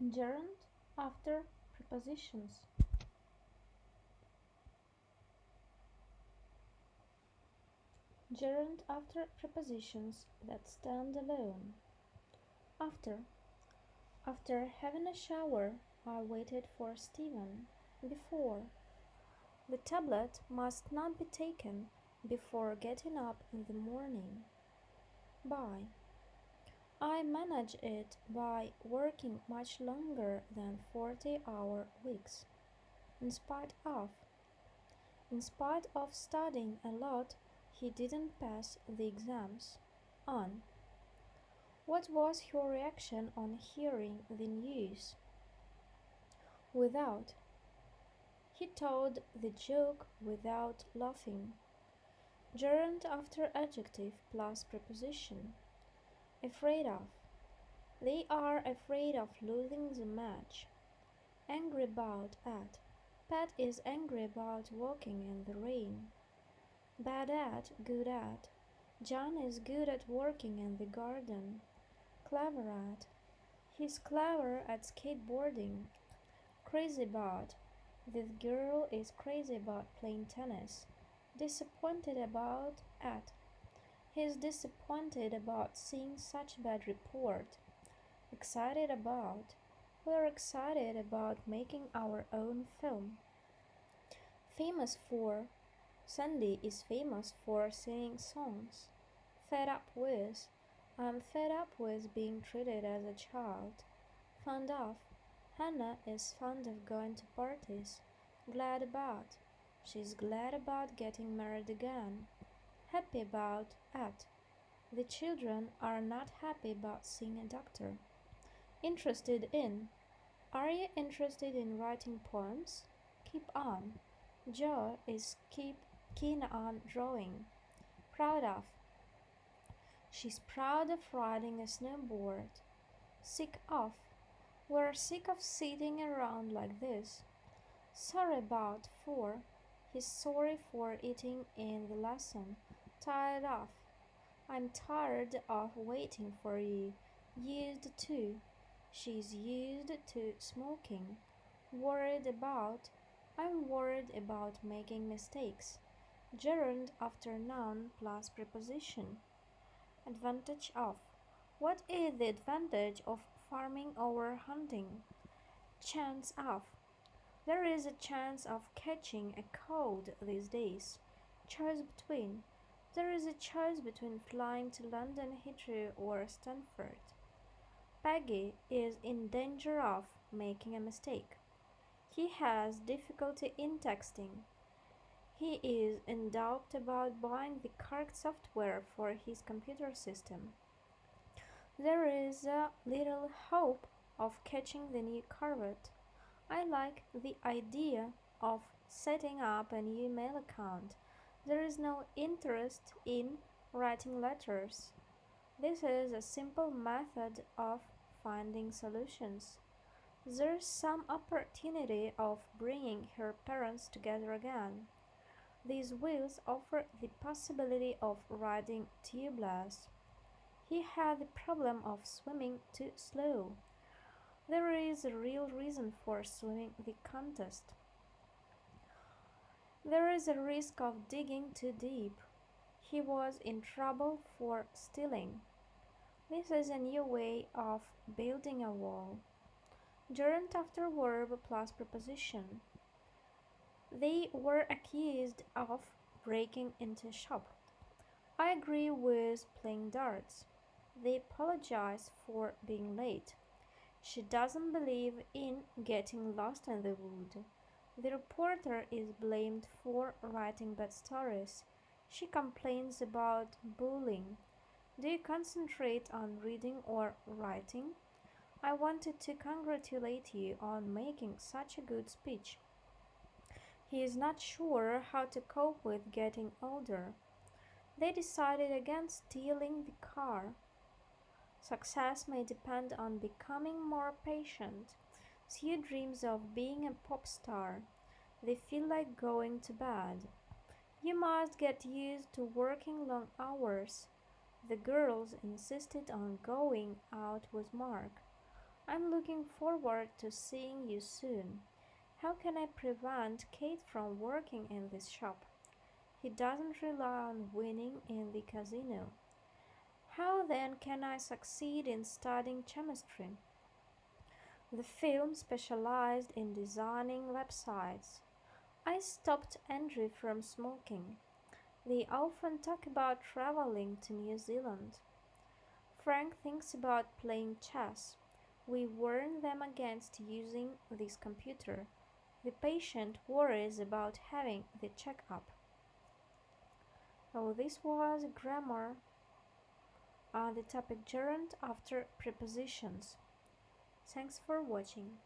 gerund after prepositions. Gerund after prepositions that stand alone. After. After having a shower i waited for Stephen. before. The tablet must not be taken before getting up in the morning. By I manage it by working much longer than 40 hour weeks. In spite of. In spite of studying a lot, he didn't pass the exams. On. What was your reaction on hearing the news? Without. He told the joke without laughing. Gerund after adjective plus preposition. Afraid of. They are afraid of losing the match. Angry about at. Pat is angry about walking in the rain. Bad at, good at. John is good at working in the garden. Clever at. He's clever at skateboarding. Crazy about. This girl is crazy about playing tennis. Disappointed about at. He is disappointed about seeing such bad report. Excited about. We are excited about making our own film. Famous for. Sandy is famous for singing songs. Fed up with. I'm fed up with being treated as a child. Fond of. Hannah is fond of going to parties. Glad about. She's glad about getting married again happy about at. The children are not happy about seeing a doctor. Interested in. Are you interested in writing poems? Keep on. Joe is keep keen on drawing. Proud of. She's proud of riding a snowboard. Sick of. We're sick of sitting around like this. Sorry about for. He's sorry for eating in the lesson tired of. I'm tired of waiting for you. Used to. She's used to smoking. Worried about. I'm worried about making mistakes. Gerund after noun plus preposition. Advantage of. What is the advantage of farming over hunting? Chance of. There is a chance of catching a cold these days. Choose between. There is a choice between flying to London Heathrow or Stanford. Peggy is in danger of making a mistake. He has difficulty in texting. He is in doubt about buying the correct software for his computer system. There is a little hope of catching the new Corvette. I like the idea of setting up a new mail account there is no interest in writing letters. This is a simple method of finding solutions. There's some opportunity of bringing her parents together again. These wheels offer the possibility of riding tubeless. He had the problem of swimming too slow. There is a real reason for swimming the contest. There is a risk of digging too deep. He was in trouble for stealing. This is a new way of building a wall. Gerund after verb plus preposition. They were accused of breaking into shop. I agree with playing darts. They apologize for being late. She doesn't believe in getting lost in the wood. The reporter is blamed for writing bad stories. She complains about bullying. Do you concentrate on reading or writing? I wanted to congratulate you on making such a good speech. He is not sure how to cope with getting older. They decided against stealing the car. Success may depend on becoming more patient. Sue dreams of being a pop star. They feel like going to bed. You must get used to working long hours. The girls insisted on going out with Mark. I'm looking forward to seeing you soon. How can I prevent Kate from working in this shop? He doesn't rely on winning in the casino. How then can I succeed in studying chemistry? The film specialized in designing websites. I stopped Andrew from smoking. They often talk about traveling to New Zealand. Frank thinks about playing chess. We warn them against using this computer. The patient worries about having the checkup. So this was grammar on the topic gerund after prepositions. Thanks for watching.